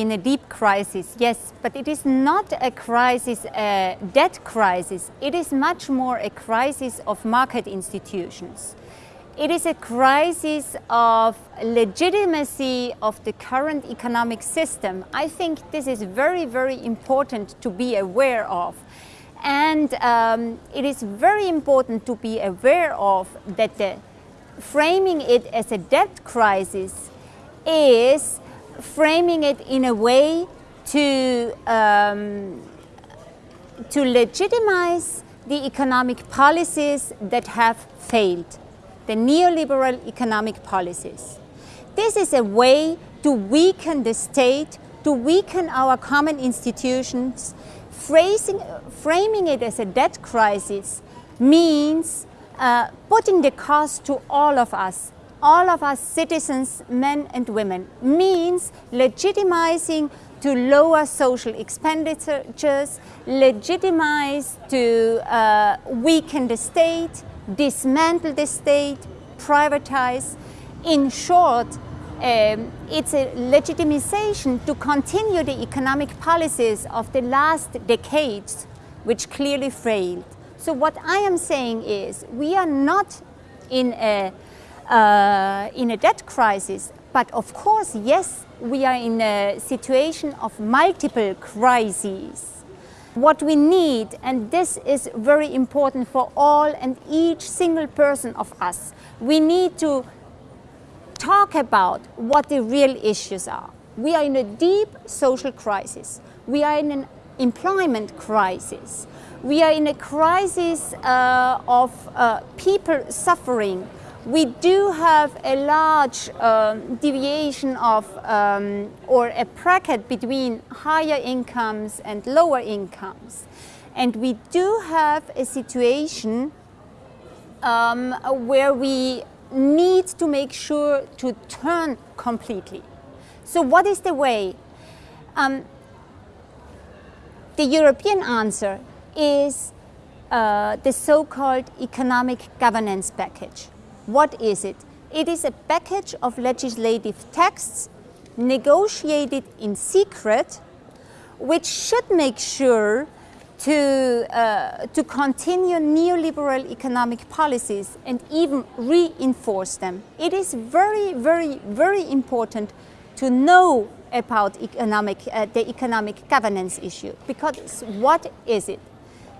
in a deep crisis, yes, but it is not a crisis, a debt crisis. It is much more a crisis of market institutions. It is a crisis of legitimacy of the current economic system. I think this is very, very important to be aware of. And um, it is very important to be aware of that the, framing it as a debt crisis is framing it in a way to, um, to legitimize the economic policies that have failed the neoliberal economic policies. This is a way to weaken the state, to weaken our common institutions. Phrasing, framing it as a debt crisis means uh, putting the cost to all of us, all of us citizens, men and women, means legitimizing to lower social expenditures, legitimize to uh, weaken the state, dismantle the state, privatize. In short, um, it's a legitimization to continue the economic policies of the last decades, which clearly failed. So what I am saying is, we are not in a, uh, in a debt crisis, but of course, yes, we are in a situation of multiple crises what we need, and this is very important for all and each single person of us, we need to talk about what the real issues are. We are in a deep social crisis. We are in an employment crisis. We are in a crisis uh, of uh, people suffering we do have a large um, deviation of um, or a bracket between higher incomes and lower incomes. And we do have a situation um, where we need to make sure to turn completely. So what is the way? Um, the European answer is uh, the so-called economic governance package. What is it? It is a package of legislative texts negotiated in secret which should make sure to, uh, to continue neoliberal economic policies and even reinforce them. It is very, very, very important to know about economic, uh, the economic governance issue because what is it?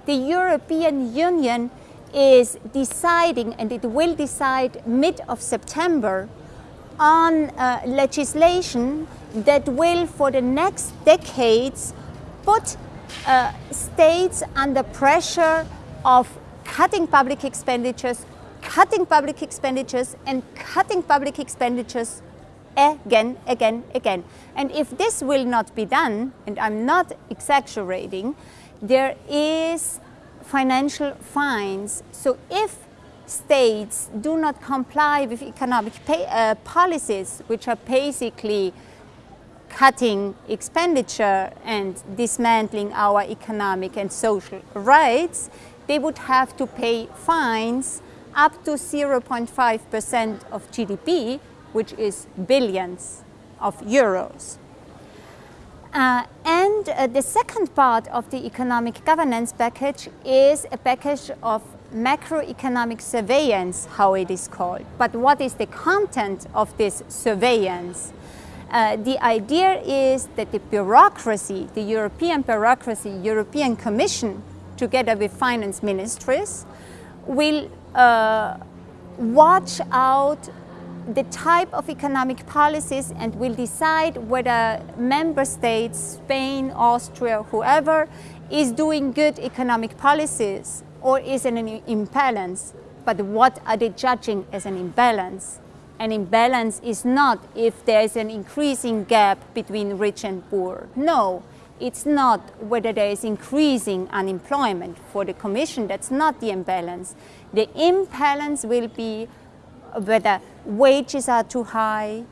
The European Union is deciding, and it will decide mid of September, on uh, legislation that will, for the next decades, put uh, states under pressure of cutting public expenditures, cutting public expenditures, and cutting public expenditures again, again, again. And if this will not be done, and I'm not exaggerating, there is financial fines. So if states do not comply with economic pay, uh, policies, which are basically cutting expenditure and dismantling our economic and social rights, they would have to pay fines up to 0.5% of GDP, which is billions of euros. Uh, and uh, the second part of the economic governance package is a package of macroeconomic surveillance, how it is called. But what is the content of this surveillance? Uh, the idea is that the bureaucracy, the European bureaucracy, European Commission, together with finance ministries, will uh, watch out the type of economic policies and will decide whether member states, Spain, Austria, whoever, is doing good economic policies or is in an imbalance. But what are they judging as an imbalance? An imbalance is not if there is an increasing gap between rich and poor. No, it's not whether there is increasing unemployment. For the Commission, that's not the imbalance. The imbalance will be whether wages are too high,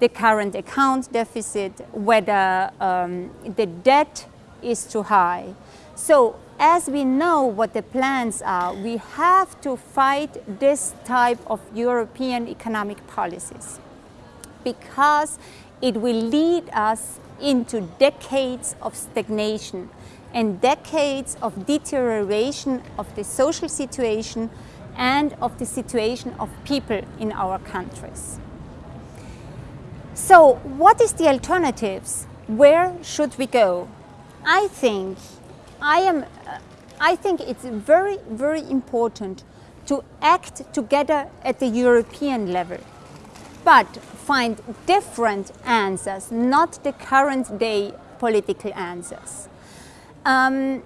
the current account deficit, whether um, the debt is too high. So as we know what the plans are, we have to fight this type of European economic policies because it will lead us into decades of stagnation and decades of deterioration of the social situation and of the situation of people in our countries. So what is the alternatives? Where should we go? I think I am I think it's very very important to act together at the European level but find different answers, not the current day political answers. Um,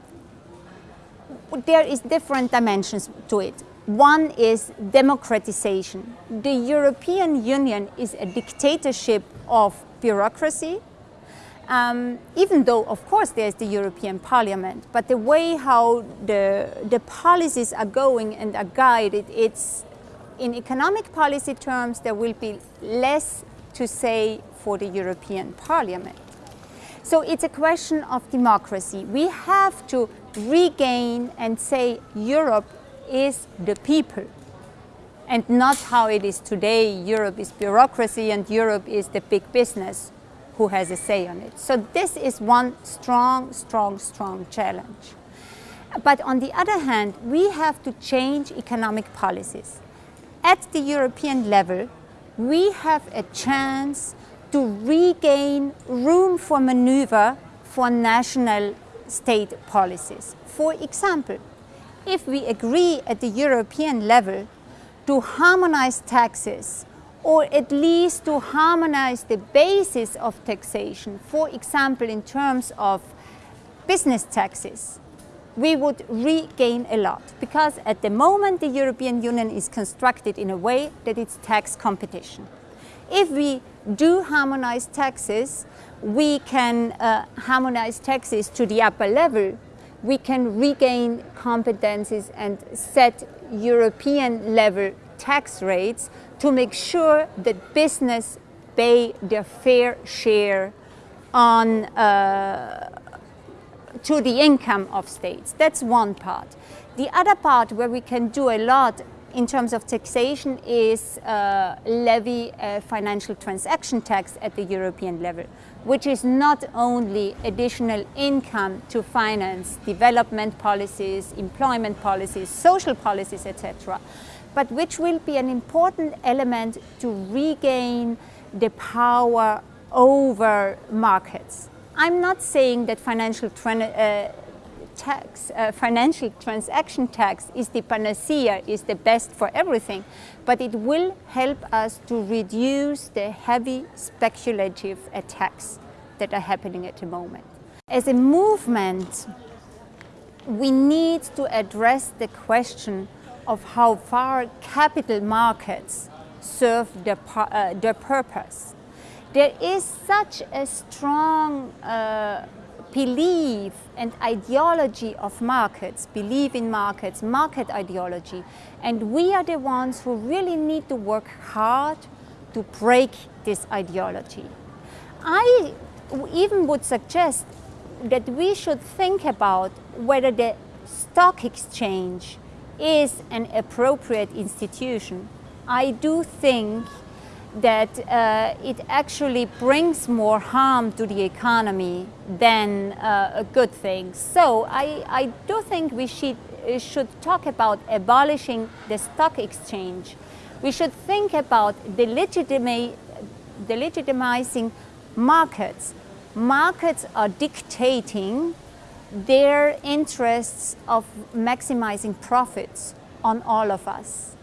there is different dimensions to it. One is democratization. The European Union is a dictatorship of bureaucracy, um, even though, of course, there's the European Parliament, but the way how the, the policies are going and are guided, it's in economic policy terms, there will be less to say for the European Parliament. So it's a question of democracy. We have to regain and say Europe is the people and not how it is today. Europe is bureaucracy and Europe is the big business who has a say on it. So this is one strong, strong, strong challenge. But on the other hand, we have to change economic policies at the European level, we have a chance to regain room for maneuver for national state policies. For example, if we agree at the European level to harmonize taxes or at least to harmonize the basis of taxation, for example in terms of business taxes, we would regain a lot because at the moment the European Union is constructed in a way that it's tax competition. If we do harmonize taxes, we can uh, harmonize taxes to the upper level. We can regain competencies and set European level tax rates to make sure that business pay their fair share on uh, to the income of states. That's one part. The other part where we can do a lot in terms of taxation is uh, levy a financial transaction tax at the European level, which is not only additional income to finance development policies, employment policies, social policies, etc., but which will be an important element to regain the power over markets. I'm not saying that financial uh, tax, uh, financial transaction tax is the panacea, is the best for everything, but it will help us to reduce the heavy speculative attacks that are happening at the moment. As a movement, we need to address the question of how far capital markets serve their, uh, their purpose there is such a strong uh, belief and ideology of markets, belief in markets, market ideology. And we are the ones who really need to work hard to break this ideology. I even would suggest that we should think about whether the stock exchange is an appropriate institution. I do think that uh, it actually brings more harm to the economy than uh, a good thing. So I, I do think we should, should talk about abolishing the stock exchange. We should think about the, legitima markets. Markets are dictating their interests of maximizing profits on all of us.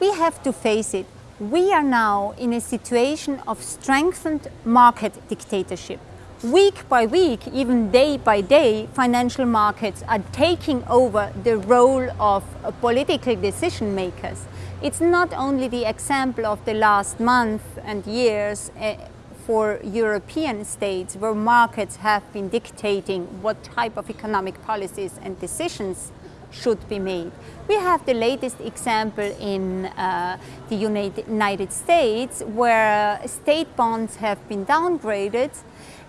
We have to face it we are now in a situation of strengthened market dictatorship. Week by week, even day by day, financial markets are taking over the role of political decision makers. It's not only the example of the last month and years uh, for European states where markets have been dictating what type of economic policies and decisions should be made. We have the latest example in uh, the United States where state bonds have been downgraded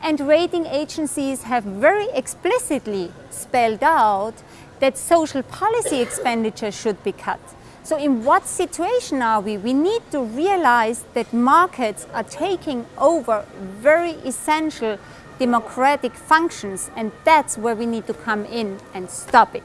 and rating agencies have very explicitly spelled out that social policy expenditure should be cut. So in what situation are we? We need to realize that markets are taking over very essential democratic functions and that's where we need to come in and stop it.